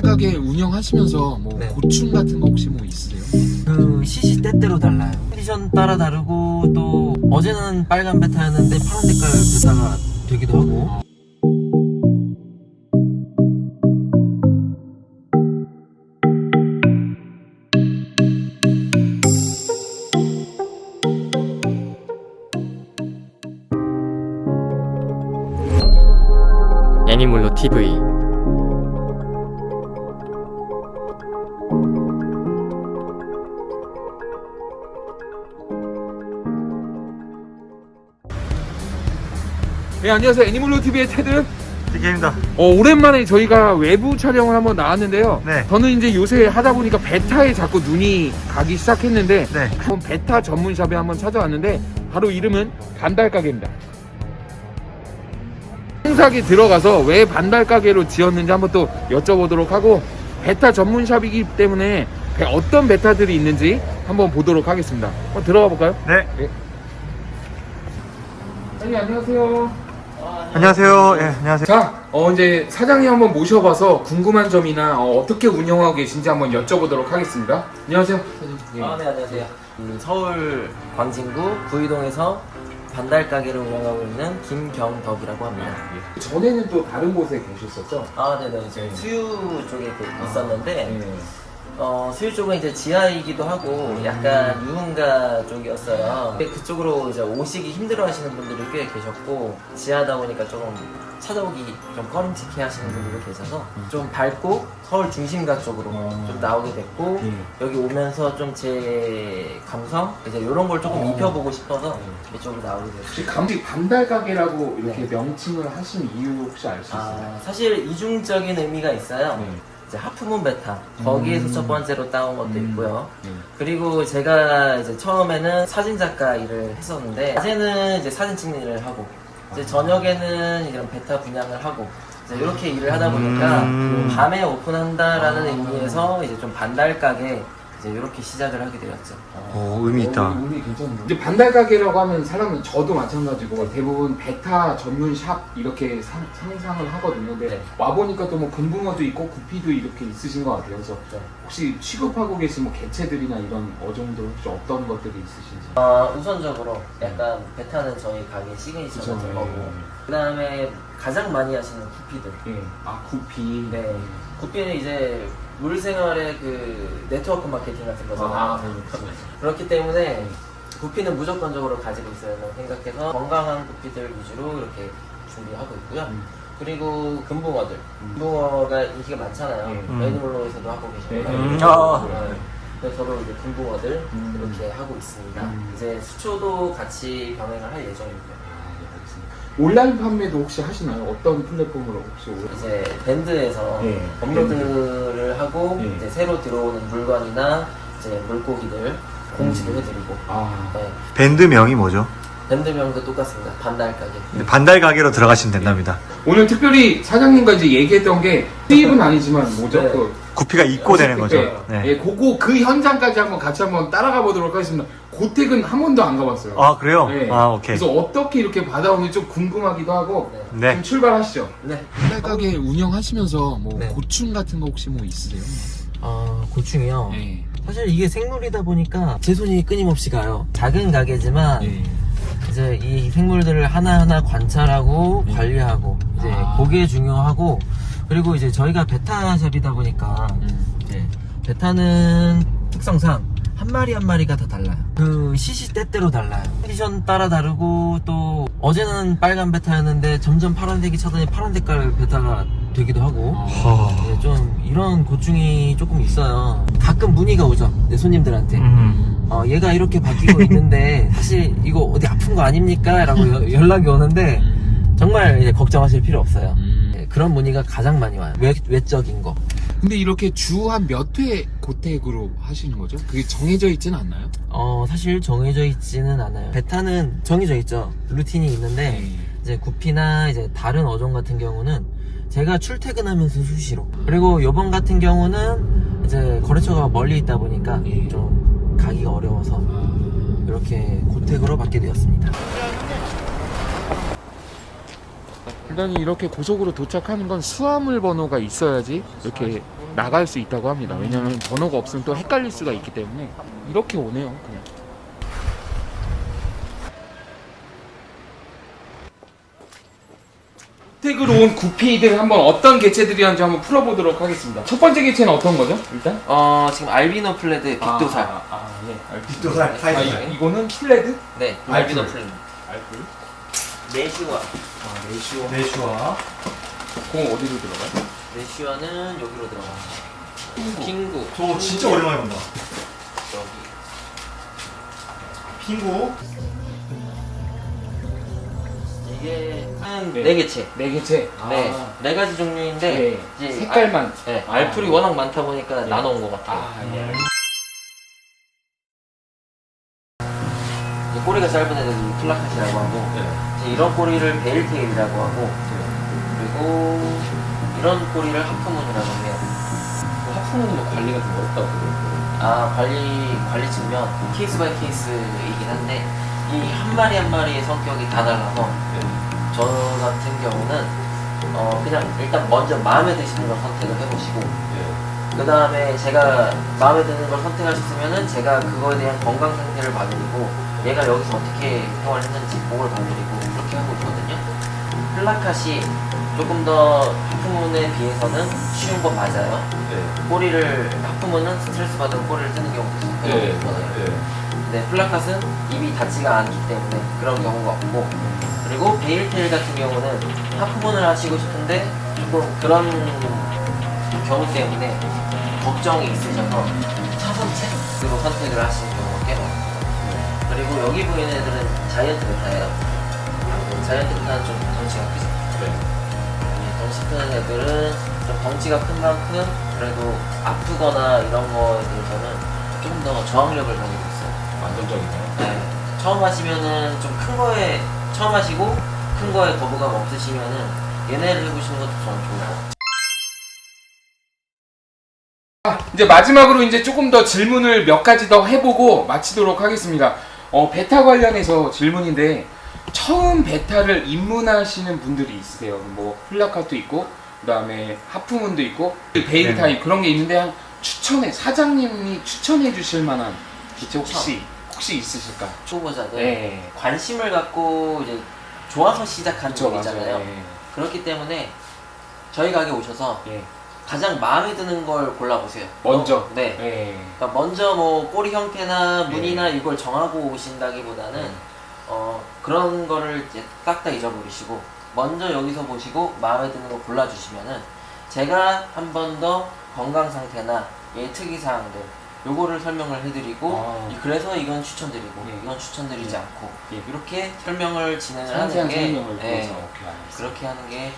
가게 운영하시면서 뭐 네. 고충 같은 거 혹시 뭐 있으세요? 그 시시 때때로 달라요. 컨디션 따라 다르고 또 어제는 빨간 베타였는데 파란 색깔 베타가 되기도 하고 애니멀로 TV 네 안녕하세요 애니멀로 TV의 테드 디케입니다. 어, 오랜만에 저희가 외부 촬영을 한번 나왔는데요 네. 저는 이제 요새 하다 보니까 베타에 자꾸 눈이 가기 시작했는데 네. 한번 베타 전문샵에 한번 찾아왔는데 바로 이름은 반달가게입니다 행사에 들어가서 왜 반달가게로 지었는지 한번 또 여쭤보도록 하고 베타 전문샵이기 때문에 배- 어떤 베타들이 있는지 한번 보도록 하겠습니다 한번 들어가 볼까요? 네. 사장님 안녕하세요 안녕하세요. 예, 안녕하세요. 자, 어, 이제 사장님 한번 모셔봐서 궁금한 점이나 어, 떻게 운영하고 계신지 한번 여쭤보도록 하겠습니다. 안녕하세요. 사장님. 아, 네, 안녕하세요. 음, 서울 광진구 구이동에서 반달 가게를 운영하고 있는 김경덕이라고 합니다. 전에는 또 다른 곳에 계셨었죠? 아, 네네. 저희 수유 쪽에 그 있었는데, 네. 어, 수유 쪽은 이제 지하이기도 하고, 약간 유흥가 쪽이었어요. 근데 그쪽으로 이제 오시기 힘들어 하시는 분들이 꽤 계셨고, 지하다 보니까 조금 찾아오기 좀 꺼림칙해 하시는 분들이 계셔서, 좀 밝고 서울 중심가 쪽으로 좀 나오게 됐고, 네. 여기 오면서 좀 제 감성? 이제 이런 걸 조금 어. 입혀보고 싶어서 이쪽으로 나오게 됐어요. 혹시 감기 반달가게라고 이렇게 명칭을 하신 이유 혹시 알 수 있어요? 아, 사실 이중적인 의미가 있어요. 네. 이제 하프문 베타 거기에서 음. 첫 번째로 따온 것도 음. 있고요. 네. 그리고 제가 이제 처음에는 사진 작가 일을 했었는데 낮에는 이제 사진 찍는 일을 하고 이제 저녁에는 이런 베타 분양을 하고 이렇게 일을 하다 보니까 음. 밤에 오픈한다라는 아. 의미에서 이제 좀 반달 가게 이제 이렇게 시작을 하게 되었죠. 오, 의미 있다. 어, 의미 괜찮네요. 이제 반달 가게라고 하면 사람은 저도 마찬가지고 대부분 베타 전문 샵 이렇게 상, 상상을 하거든요. 근데 네. 와 보니까 또 뭐 금붕어도 있고 구피도 이렇게 있으신 것 같아요. 그래서 네. 혹시 취급하고 계신 뭐 개체들이나 이런 어종들 혹시 어떤 것들이 있으신지? 어, 우선적으로 약간 베타는 저희 가게 시그니처 네. 거고 그 다음에 가장 많이 하시는 구피들 예. 아 구피. 네. 구피는 이제 물생활의 그 네트워크 마케팅 같은 거잖아요. 아, 네. 그렇기 때문에 구피는 무조건적으로 가지고 있어야 된다고 생각해서 건강한 구피들 위주로 이렇게 준비하고 있고요. 음. 그리고 금붕어들. 음. 금붕어가 인기가 많잖아요. 네. 음. 애니멀로에서도 하고 계시고. 네. 음, 아. 네. 그래서 저도 이제 금붕어들 음. 이렇게 하고 있습니다. 음. 이제 수초도 같이 병행을 할 예정이고요. 온라인 판매도 혹시 하시나요? 어떤 플랫폼으로 혹시? 이제 밴드에서 네. 업로드를 하고 네. 이제 새로 들어오는 물건이나 이제 물고기들 공지도 해드리고 아, 네. 밴드명이 뭐죠? 밴드명도 똑같습니다. 반달 가게. 네, 반달 가게로 들어가시면 된답니다. 오늘 특별히 사장님과 이제 얘기했던 게 수입은 아니지만 뭐죠? 네. 그 구피가 입고 되는 거죠. 네. 네. 예, 그거 그 현장까지 한번 같이 한번 따라가 보도록 하겠습니다. 고택은 한 번도 안 가봤어요. 아, 그래요? 네. 아, 오케이. 그래서 어떻게 이렇게 받아오는지 좀 궁금하기도 하고 네. 네. 좀 출발하시죠. 네. 가게 운영하시면서 뭐 네. 고충 같은 거 혹시 뭐 있으세요? 아 고충이요. 네. 사실 이게 생물이다 보니까 제 손이 끊임없이 가요. 작은 가게지만 네. 이제 이 생물들을 하나하나 관찰하고 네. 관리하고 이제 아. 그게 중요하고 그리고 이제 저희가 베타샵이다 보니까 음. 네. 베타는 특성상 한 마리 한 마리가 다 달라요. 그 시시 때때로 달라요. 컨디션 따라 다르고 또 어제는 빨간 베타였는데 점점 파란색이 차더니 파란 색깔 베타가 되기도 하고 허. 네, 좀 이런 고충이 조금 있어요. 가끔 문의가 오죠. 내 손님들한테. 음. 어, 얘가 이렇게 바뀌고 있는데 사실 이거 어디 아픈 거 아닙니까? 라고 여- 연락이 오는데 정말 이제 걱정하실 필요 없어요. 음. 네, 그런 문의가 가장 많이 와요. 외, 외적인 거. 근데 이렇게 주 한 몇 회 고택으로 하시는 거죠? 그게 정해져 있지는 않나요? 어, 사실 정해져 있지는 않아요. 베타는 정해져 있죠. 루틴이 있는데, 네. 이제 구피나 이제 다른 어종 같은 경우는 제가 출퇴근하면서 수시로. 그리고 요번 같은 경우는 이제 거래처가 멀리 있다 보니까 예. 좀 가기가 어려워서 이렇게 고택으로 받게 되었습니다. 일단 이렇게 고속으로 도착하는 건 수화물 번호가 있어야지 이렇게 나갈 수 있다고 합니다. 왜냐면 번호가 없으면 또 헷갈릴 수가 있기 때문에 이렇게 오네요. 그냥. 택으로 온 구피들 한번 어떤 개체들이었는지 한번 풀어보도록 하겠습니다. 첫 번째 개체는 어떤 거죠? 일단 어 지금 알비노 full red big dorsal. 아, 아, 아, 네. big dorsal 아, 사이즈. 이- 이거는 full red? 네. 알비노 full red. 알풀. 네시와. 아, 레시오. 네슈와. 공 어디로 들어가요? 네시와는 여기로 들어가요. 핑구. 저 진짜 오랜만에 본다. 여기. 핑구. 이게 한 네. 네 개체. 네 개체. 네, 아, 네 가지 종류인데 네. 이제 색깔만. 알, 네, 아, 알풀이 네. 워낙 많다 보니까 네. 나눠온 것 같아요. 아, 예. 이제 꼬리가 짧은 애들이 plakat이라고 하고 이제 이런 꼬리를 veiltail이라고 하고 그리고 이런 꼬리를 halfmoon이라고 해요. halfmoon은 관리가 좀 어렵다고 그러더라고요. 아 관리 관리 측면 case by case이긴 한데 이 한 마리 한 마리의 성격이 다 달라서 저 같은 경우는 어 그냥 일단 먼저 마음에 드시는 걸 선택을 해보시고 그 다음에 제가 마음에 드는 걸 선택하셨으면은 제가 그거에 대한 건강 상태를 봐드리고 얘가 여기서 어떻게 생활했는지 보고를 봐드리고 그렇게 하고 있거든요. plakat이 조금 더 halfmoon에 비해서는 쉬운 거 맞아요. 꼬리를 halfmoon은 스트레스 받으면 꼬리를 뜯는 경우도 네. 있거든요. 근데 plakat은 입이 닿지가 않기 때문에 그런 경우가 없고 그리고 veiltail 같은 경우는 halfmoon을 하시고 싶은데 조금 그런 경우 때문에 걱정이 있으셔서 차선책으로 선택을 하시는 경우가 꽤 많아요. 그리고 여기 보이는 애들은 자이언트 베타예요. 자이언트 베타는 좀 덩치가 크죠. 네, 덩치 큰 애들은 좀 덩치가 큰 만큼 그래도 아프거나 이런 거에 대해서는 조금 더 저항력을 가지고 있어요. 안정적이네요. 네. 처음 하시면은 좀 큰 거에 처음 하시고 큰 거에 거부감 없으시면은 얘네를 해보시는 것도 저는 좋아요. 이제 마지막으로 이제 조금 더 질문을 몇 가지 더 해보고 마치도록 하겠습니다. 어, 베타 관련해서 질문인데 처음 베타를 입문하시는 분들이 있으세요. 뭐 plakat도 있고 그다음에 halfmoon도 있고 veil 네. tail 그런 게 있는데 한 추천해 사장님이 추천해 주실 만한 기체 혹시 혹시 있으실까? 초보자들 네. 관심을 갖고 이제 좋아서 시작한 그쵸 쪽이잖아요. 맞아요. 그렇기 때문에 저희 가게 오셔서 예. 예. 가장 마음에 드는 걸 골라보세요. 먼저. 어, 네. 예. 그러니까 먼저 뭐 꼬리 형태나 무늬나 네. 이걸 정하고 오신다기보다는 네. 어 그런 거를 이제 싹다 잊어버리시고 먼저 여기서 보시고 마음에 드는 거 골라주시면은 제가 한 번 더 건강 상태나 얘 특이 사항들 요거를 설명을 해드리고 아. 이- 그래서 이건 추천드리고 예. 이건 추천드리지 예. 않고 예. 이렇게 설명을 진행을 하는 게 예. 그렇게 하는 게.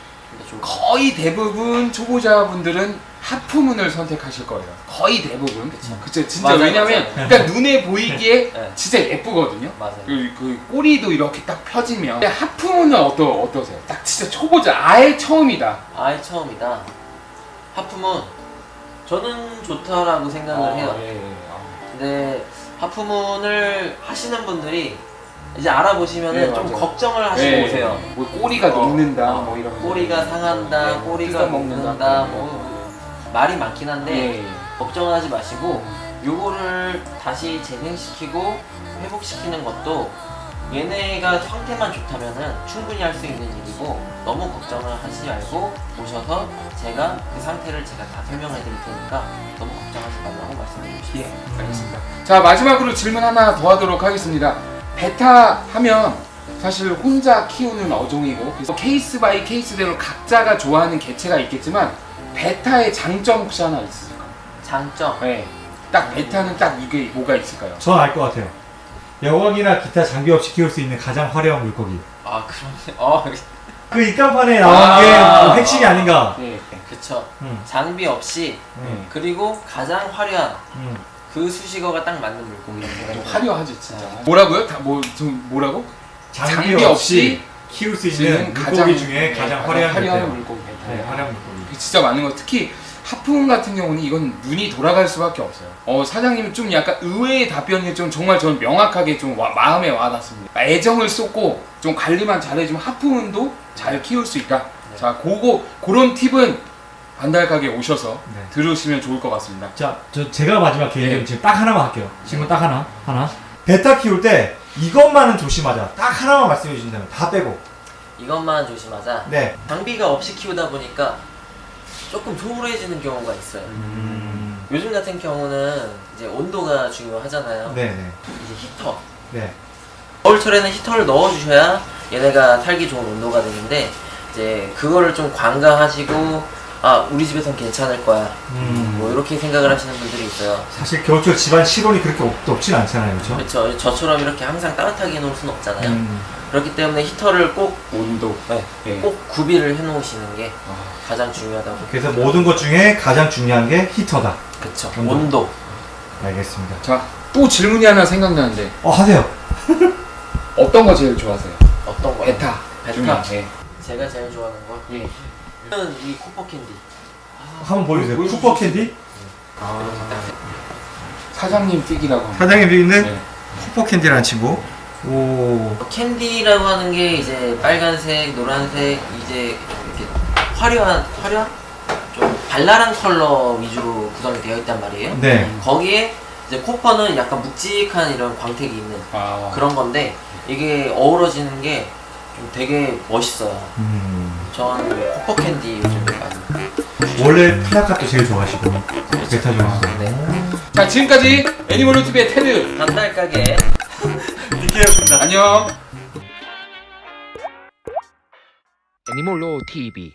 거의 대부분 초보자분들은 하프문을 선택하실 거예요. 거의 대부분. 그쵸. 그쵸. 진짜 맞아요, 왜냐면 맞아요. 그러니까 눈에 보이기에 네. 진짜 예쁘거든요. 맞아요. 그, 그 꼬리도 이렇게 딱 펴지면. 하프문은 어떠 어떠세요? 딱 진짜 초보자 아예 처음이다. 아예 처음이다. 하품은 저는 좋다라고 생각을 해요. 예, 예. 아. 근데 하프문을 하시는 분들이 이제 알아보시면은 네, 좀. 걱정을 하시고 예, 오세요. 뭐 꼬리가 어, 녹는다 어, 뭐 이런 거. 꼬리가 상한다, 예, 꼬리가 먹는다. 녹는다, 뭐 말이 많긴 한데 예, 예. 걱정하지 마시고 요거를 다시 재생시키고 회복시키는 것도 얘네가 상태만 좋다면은 충분히 할 수 있는 일이고 너무 걱정을 하시지 말고 오셔서 제가 그 상태를 제가 다 설명해 드릴 테니까 너무 걱정하지 말라고 말씀드리고 싶어요. 예, 알겠습니다. 자, 마지막으로 질문 하나 더 하도록 하겠습니다. 베타 하면 사실 혼자 키우는 어종이고 그래서 case by case대로 각자가 좋아하는 개체가 있겠지만 베타의 장점 혹시 하나 있으실까요? 장점 네. 딱 베타는 딱 이게 뭐가 있을까요? 전알것 같아요. 여왕이나 기타 장비 없이 키울 수 있는 가장 화려한 물고기. 아 그러네. 어 그 입간판에 나온 아. 게뭐 핵심이 아 닌가. 네. 그쵸. 음, 장비 없이 음, 그리고 가장 화려한 음. 그 수식어가 딱 맞는 물고기. 좀 화려하지 진짜. 뭐라고요? 다뭐좀 뭐라고? 장비, 장비 없이, 없이 키울 수 있는 물고기 중에 가장 화려한 화려한 물고기. 네, 화려한 물고기. 진짜 맞는 거 특히 하프문 같은 경우는 이건 눈이 돌아갈 수밖에 없어요. 어 사장님은 좀 약간 의외의 답변이 좀 정말 저는 명확하게 좀 와- 마음에 와닿습니다. 애정을 쏟고 좀 관리만 잘해주면 하프문도 잘 키울 수 있다. 자, 그거 그런 팁은 반달 가게 오셔서 네. 들으시면 좋을 것 같습니다. 자, 저 제가 마지막 개인적으로 네. 지금 딱 하나만 할게요. 지금 딱 하나, 하나. 베타 키울 때 이것만은 조심하자. 딱 하나만 말씀해 주신다면 다 빼고. 이것만 조심하자. 네. 장비가 없이 키우다 보니까 조금 소홀해지는 경우가 있어요. 음. 요즘 같은 경우는 이제 온도가 중요하잖아요. 네, 네, 이제 히터. 네. 겨울철에는 히터를 넣어주셔야 얘네가 살기 좋은 온도가 되는데 이제 그거를 좀 관가하시고 아 우리 집에선 괜찮을 거야 음. 뭐 이렇게 생각을 하시는 분들이 있어요. 사실 겨울철 집안 실온이 그렇게 없, 없진 않잖아요, 그렇죠? 그렇죠. 저처럼 이렇게 항상 따뜻하게 해놓을 수는 없잖아요. 음. 그렇기 때문에 히터를 꼭, 온도. 네, 예. 꼭 구비를 해 놓으시는 게 아, 가장 중요하다고. 그래서 모든 것 중에 가장 중요한 게 히터다. 그쵸. 온도. 온도. 알겠습니다. 자, 또 질문이 하나 생각나는데 어, 하세요. 어떤 거 제일 좋아하세요? 어떤 거요? 베타. 베타? 예. 제가 제일 좋아하는 거. 예. 저는 이 copper candy. 한번 보여주세요. 보여주시죠. copper candy? 아, 사장님 pick이라고 합니다. 사장님 pick은 네. copper candy라는 친구. 오. candy라고 하는 게 이제 빨간색, 노란색, 이제 이렇게 화려한, 화려한? 좀 발랄한 컬러 위주로 구성이 되어 있단 말이에요. 네. 거기에 이제 copper는 약간 묵직한 이런 광택이 있는 아, 그런 건데 이게 어우러지는 게 좀 되게 멋있어요. 음. 전 copper candy 요즘 많이. 원래 plakat도 제일 좋아하시고 베타 중에서. 네. 자, 지금까지 애니멀로 TV의 테드. 반달 가게. 디케였습니다. 안녕. 애니멀로 TV.